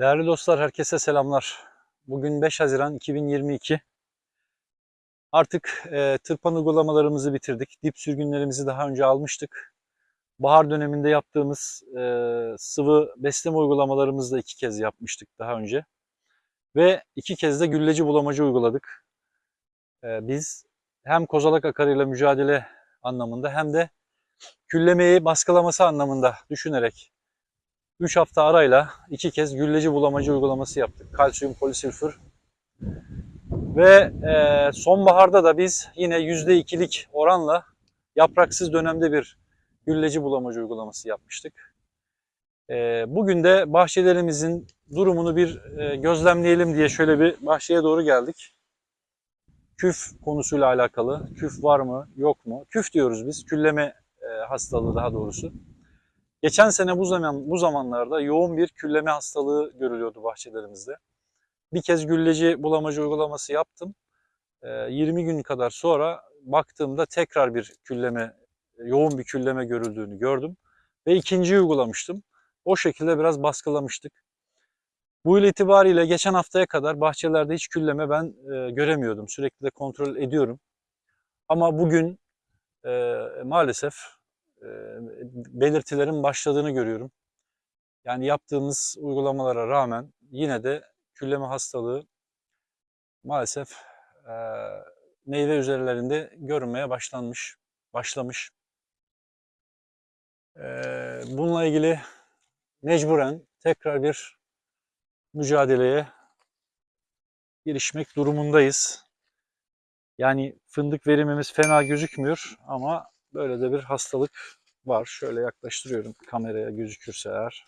Değerli dostlar, herkese selamlar. Bugün 5 Haziran 2022. Artık e, tırpan uygulamalarımızı bitirdik. Dip sürgünlerimizi daha önce almıştık. Bahar döneminde yaptığımız e, sıvı besleme uygulamalarımızı da iki kez yapmıştık daha önce. Ve iki kez de gülleci bulamacı uyguladık. E, biz hem kozalak akarıyla mücadele anlamında hem de küllemeyi baskılaması anlamında düşünerek 3 hafta arayla iki kez gülleci bulamacı uygulaması yaptık. Kalsiyum polisülfür. Ve e, sonbaharda da biz yine %2'lik oranla yapraksız dönemde bir gülleci bulamacı uygulaması yapmıştık. E, bugün de bahçelerimizin durumunu bir e, gözlemleyelim diye şöyle bir bahçeye doğru geldik. Küf konusuyla alakalı. Küf var mı, yok mu? Küf diyoruz biz. Külleme e, hastalığı daha doğrusu. Geçen sene bu zaman bu zamanlarda yoğun bir külleme hastalığı görülüyordu bahçelerimizde. Bir kez gülleci bulamacı uygulaması yaptım. Ee, 20 gün kadar sonra baktığımda tekrar bir külleme, yoğun bir külleme görüldüğünü gördüm. Ve ikinciyi uygulamıştım. O şekilde biraz baskılamıştık. Bu yıl itibariyle geçen haftaya kadar bahçelerde hiç külleme ben e, göremiyordum. Sürekli de kontrol ediyorum. Ama bugün e, maalesef belirtilerin başladığını görüyorum. Yani yaptığımız uygulamalara rağmen yine de külleme hastalığı maalesef e, meyve üzerlerinde görünmeye başlanmış, başlamış. Bununla ilgili mecburen tekrar bir mücadeleye girişmek durumundayız. Yani fındık verimimiz fena gözükmüyor ama böyle de bir hastalık var. Şöyle yaklaştırıyorum kameraya gözükürse eğer.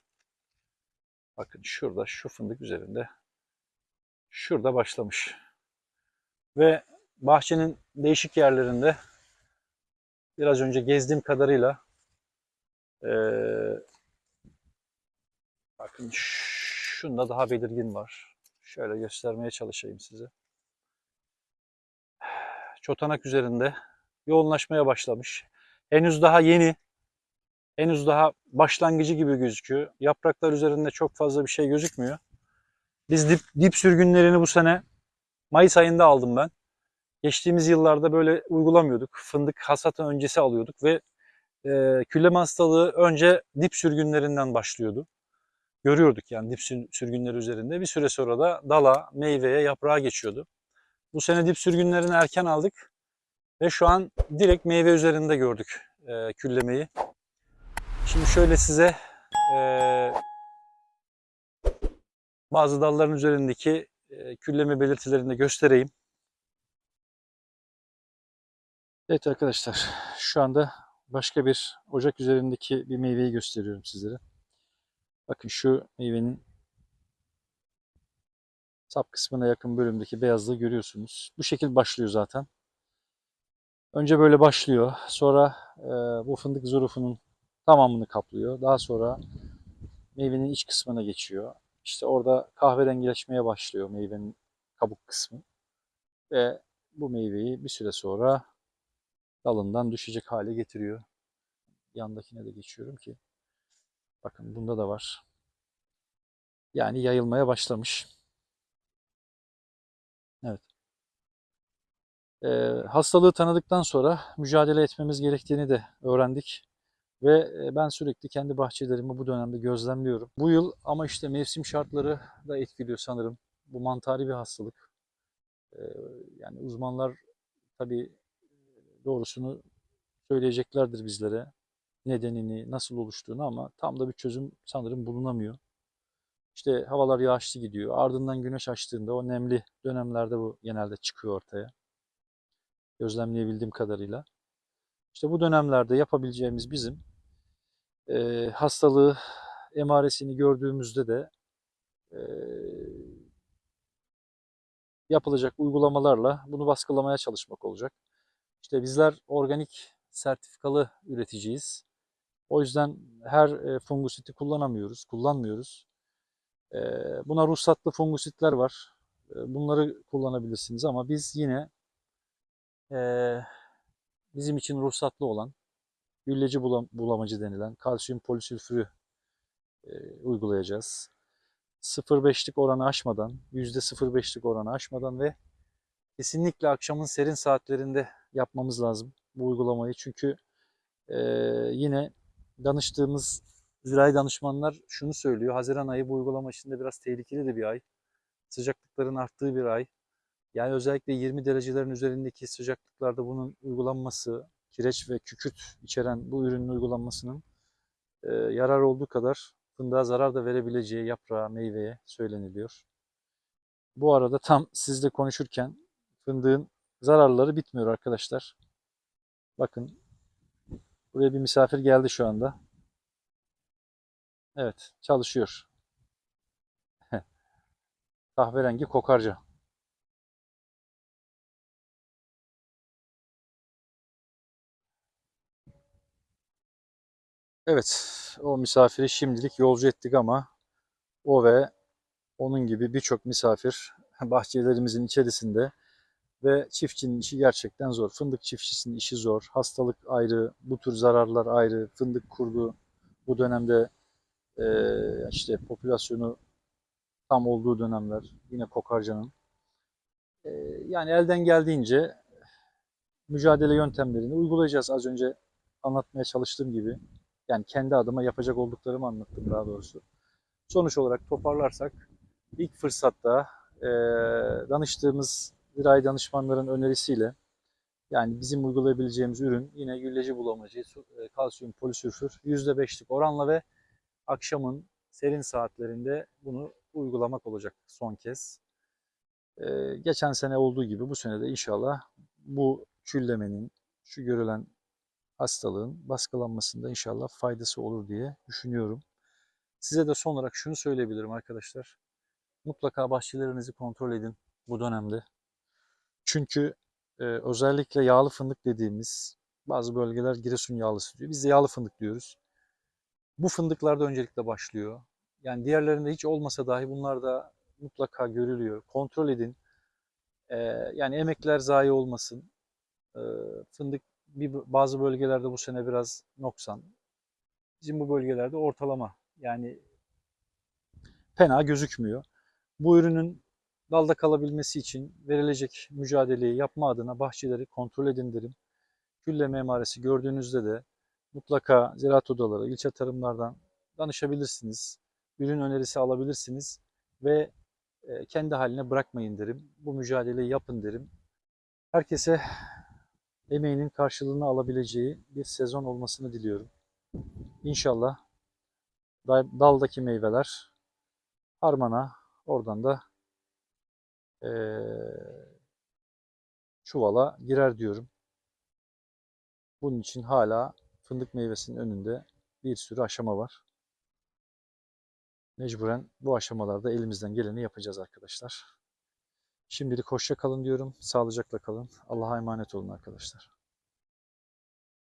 Bakın şurada şu fındık üzerinde. Şurada başlamış. Ve bahçenin değişik yerlerinde biraz önce gezdiğim kadarıyla ee, bakın şunda daha belirgin var. Şöyle göstermeye çalışayım size. Çotanak üzerinde yoğunlaşmaya başlamış. Henüz daha yeni, henüz daha başlangıcı gibi gözüküyor. Yapraklar üzerinde çok fazla bir şey gözükmüyor. Biz dip, dip sürgünlerini bu sene Mayıs ayında aldım ben. Geçtiğimiz yıllarda böyle uygulamıyorduk. Fındık hasatı öncesi alıyorduk ve e, külleme hastalığı önce dip sürgünlerinden başlıyordu. Görüyorduk yani dip sürgünleri üzerinde. Bir süre sonra da dala, meyveye, yaprağa geçiyordu. Bu sene dip sürgünlerini erken aldık. Ve şu an direkt meyve üzerinde gördük e, küllemeyi. Şimdi şöyle size e, bazı dalların üzerindeki e, külleme belirtilerini de göstereyim. Evet arkadaşlar şu anda başka bir ocak üzerindeki bir meyveyi gösteriyorum sizlere. Bakın şu meyvenin sap kısmına yakın bölümdeki beyazlığı görüyorsunuz. Bu şekil başlıyor zaten. Önce böyle başlıyor. Sonra e, bu fındık zurufunun tamamını kaplıyor. Daha sonra meyvenin iç kısmına geçiyor. İşte orada kahverengileşmeye başlıyor meyvenin kabuk kısmı. Ve bu meyveyi bir süre sonra dalından düşecek hale getiriyor. Yandakine de geçiyorum ki. Bakın bunda da var. Yani yayılmaya başlamış. Evet. E, hastalığı tanıdıktan sonra mücadele etmemiz gerektiğini de öğrendik. Ve e, ben sürekli kendi bahçelerimi bu dönemde gözlemliyorum. Bu yıl ama işte mevsim şartları da etkiliyor sanırım. Bu mantari bir hastalık. E, yani uzmanlar tabii doğrusunu söyleyeceklerdir bizlere. Nedenini, nasıl oluştuğunu ama tam da bir çözüm sanırım bulunamıyor. İşte havalar yağışlı gidiyor. Ardından güneş açtığında o nemli dönemlerde bu genelde çıkıyor ortaya gözlemleyebildiğim kadarıyla. İşte bu dönemlerde yapabileceğimiz bizim e, hastalığı emaresini gördüğümüzde de e, yapılacak uygulamalarla bunu baskılamaya çalışmak olacak. İşte bizler organik sertifikalı üreticiyiz. O yüzden her fungusiti kullanamıyoruz, kullanmıyoruz. Buna ruhsatlı fungusitler var. Bunları kullanabilirsiniz ama biz yine bizim için ruhsatlı olan gülleci bulamacı denilen kalsiyum polisülfürü uygulayacağız. 0.5'lik oranı aşmadan, %0.5'lik oranı aşmadan ve kesinlikle akşamın serin saatlerinde yapmamız lazım bu uygulamayı. Çünkü e, yine danıştığımız zirai danışmanlar şunu söylüyor. Haziran ayı bu uygulama içinde biraz tehlikeli de bir ay. Sıcaklıkların arttığı bir ay. Yani özellikle 20 derecelerin üzerindeki sıcaklıklarda bunun uygulanması, kireç ve kükürt içeren bu ürünün uygulanmasının e, yarar olduğu kadar fındığa zarar da verebileceği yaprağa, meyveye söyleniliyor. Bu arada tam sizle konuşurken fındığın zararları bitmiyor arkadaşlar. Bakın buraya bir misafir geldi şu anda. Evet çalışıyor. Kahverengi kokarca. Evet, o misafiri şimdilik yolcu ettik ama o ve onun gibi birçok misafir bahçelerimizin içerisinde ve çiftçinin işi gerçekten zor. Fındık çiftçisinin işi zor. Hastalık ayrı, bu tür zararlar ayrı. Fındık kurdu bu dönemde e, işte popülasyonu tam olduğu dönemler yine kokarcanın. E, yani elden geldiğince mücadele yöntemlerini uygulayacağız. Az önce anlatmaya çalıştığım gibi. Yani kendi adıma yapacak olduklarımı anlattım daha doğrusu. Sonuç olarak toparlarsak ilk fırsatta e, danıştığımız zirai danışmanların önerisiyle yani bizim uygulayabileceğimiz ürün yine gülleci bulamacı, e, kalsiyum polisülfür %5'lik oranla ve akşamın serin saatlerinde bunu uygulamak olacak son kez. E, geçen sene olduğu gibi bu sene de inşallah bu küllemenin, şu görülen hastalığın baskılanmasında inşallah faydası olur diye düşünüyorum. Size de son olarak şunu söyleyebilirim arkadaşlar. Mutlaka bahçelerinizi kontrol edin bu dönemde. Çünkü e, özellikle yağlı fındık dediğimiz bazı bölgeler Giresun yağlısı diyor. Biz de yağlı fındık diyoruz. Bu fındıklarda öncelikle başlıyor. Yani diğerlerinde hiç olmasa dahi bunlar da mutlaka görülüyor. Kontrol edin. E, yani emekler zayi olmasın. E, fındık bir, bazı bölgelerde bu sene biraz noksan. Bizim bu bölgelerde ortalama. Yani fena gözükmüyor. Bu ürünün dalda kalabilmesi için verilecek mücadeleyi yapma adına bahçeleri kontrol edin derim. Gülle memaresi gördüğünüzde de mutlaka ziraat odaları, ilçe tarımlardan danışabilirsiniz. Ürün önerisi alabilirsiniz ve e, kendi haline bırakmayın derim. Bu mücadeleyi yapın derim. Herkese emeğinin karşılığını alabileceği bir sezon olmasını diliyorum. İnşallah da- daldaki meyveler harmana, oradan da eee, çuvala girer diyorum. Bunun için hala fındık meyvesinin önünde bir sürü aşama var. Mecburen bu aşamalarda elimizden geleni yapacağız arkadaşlar. Şimdilik hoşça kalın diyorum. Sağlıcakla kalın. Allah'a emanet olun arkadaşlar.